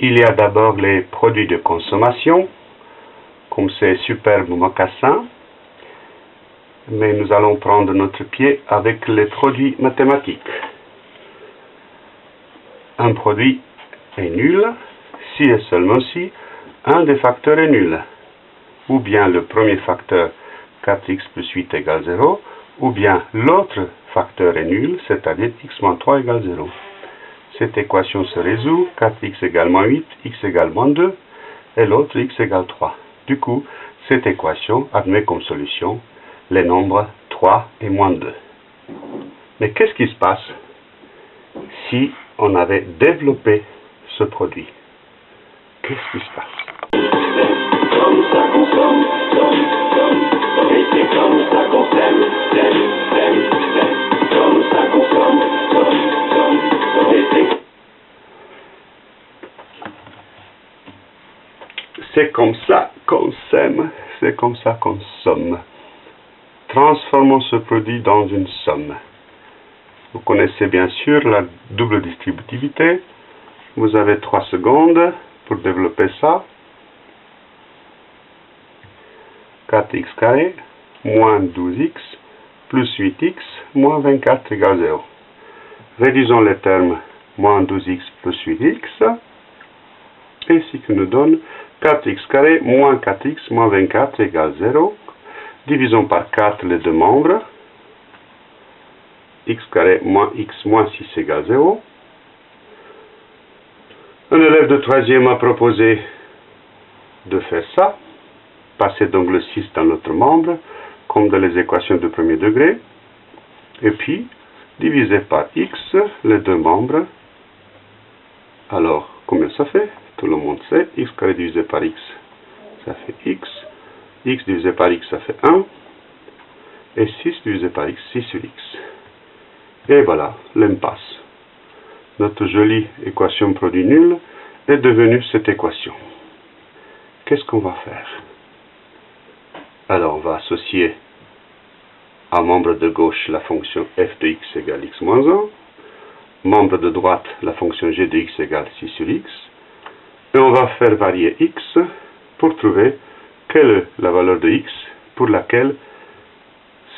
Il y a d'abord les produits de consommation, comme ces superbes mocassins, mais nous allons prendre notre pied avec les produits mathématiques. Un produit est nul si et seulement si un des facteurs est nul, ou bien le premier facteur 4x plus 8 égale 0, ou bien l'autre facteur est nul, c'est-à-dire x moins 3 égale 0. Cette équation se résout, 4x égale moins 8, x égale moins 2, et l'autre x égale 3. Du coup, cette équation admet comme solution les nombres 3 et moins 2. Mais qu'est-ce qui se passe si on avait développé ce produit? Qu'est-ce qui se passe? C'est comme ça qu'on s'aime, c'est comme ça qu'on somme. Transformons ce produit dans une somme. Vous connaissez bien sûr la double distributivité. Vous avez 3 secondes pour développer ça. 4x carré moins 12x plus 8x moins 24 égale 0. Réduisons les termes moins 12x plus 8x, et ce qui nous donne 4x carré moins 4x moins 24 égale 0. Divisons par 4 les deux membres. x carré moins x moins 6 égale 0. Un élève de troisième a proposé de faire ça. Passer donc le 6 dans l'autre membre, comme dans les équations de premier degré. Et puis, diviser par x les deux membres. Alors, combien ça fait? Tout le monde sait, x carré divisé par x, ça fait x, x divisé par x, ça fait 1, et 6 divisé par x, 6 sur x. Et voilà, l'impasse. Notre jolie équation produit nul est devenue cette équation. Qu'est-ce qu'on va faire? Alors, on va associer à membre de gauche la fonction f de x égale x moins 1, membre de droite la fonction g de x égale 6 sur x, et on va faire varier x pour trouver quelle est la valeur de x pour laquelle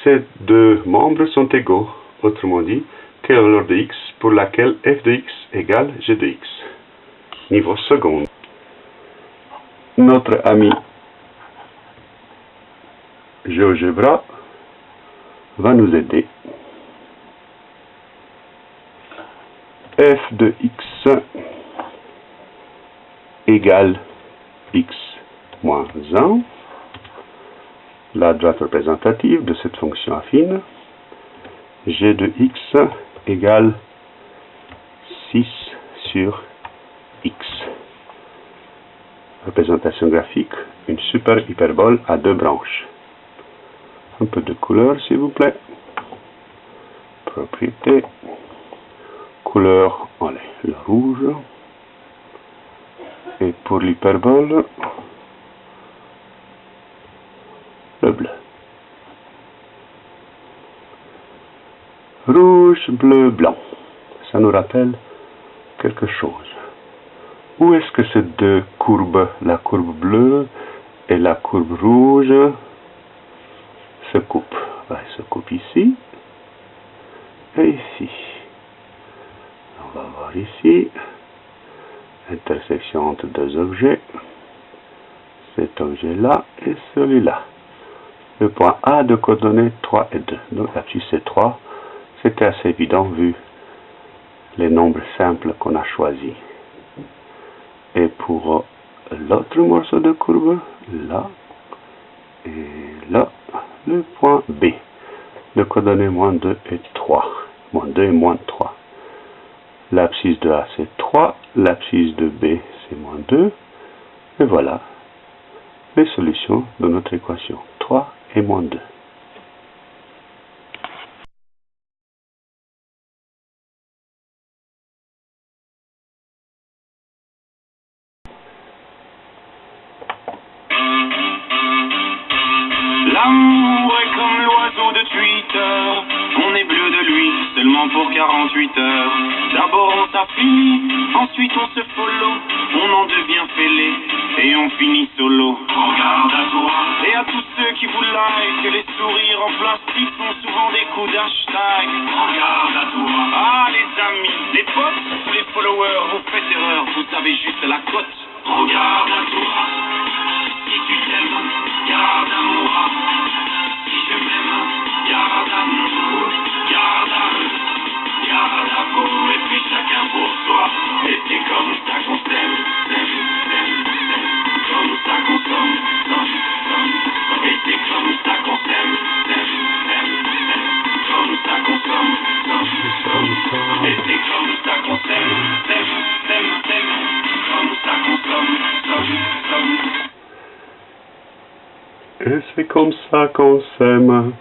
ces deux membres sont égaux. Autrement dit, quelle est la valeur de x pour laquelle f de x égale g de x. Niveau second. Notre ami GeoGebra va nous aider. f de x égale x moins 1, la droite représentative de cette fonction affine, g de x égale 6 sur x. Représentation graphique, une super hyperbole à deux branches. Un peu de couleur s'il vous plaît. Propriété. Couleur, allez, le rouge et pour l'hyperbole, le bleu. Rouge, bleu, blanc. Ça nous rappelle quelque chose. Où est-ce que ces deux courbes, la courbe bleue et la courbe rouge, se coupent? Ben, Elles se coupent ici et ici. On va voir ici intersection entre deux objets, cet objet-là et celui-là. Le point A de coordonnées 3 et 2. Donc là-dessus c'est 3. C'était assez évident vu les nombres simples qu'on a choisis. Et pour l'autre morceau de courbe, là et là, le point B de coordonnées moins 2 et 3. Moins 2 et moins 3. L'abscisse de A c'est 3, l'abscisse de B c'est moins 2. Et voilà les solutions de notre équation. 3 et moins 2. L'amour est comme l'oiseau de Twitter, seulement pour 48 heures. D'abord on s'affinit, ensuite on se follow, on en devient fêlé et on finit solo. Regarde. Et à tous ceux qui vous like, les sourires en plastique sont souvent des coups d'hashtag. Regarde à toi. Ah les amis, les potes les followers, vous faites erreur, vous avez juste la cote. Regarde à toi. Si tu t'aimes, garde à moi. Si je m'aime, garde à nous. Et c'est comme ça qu'on s'aime.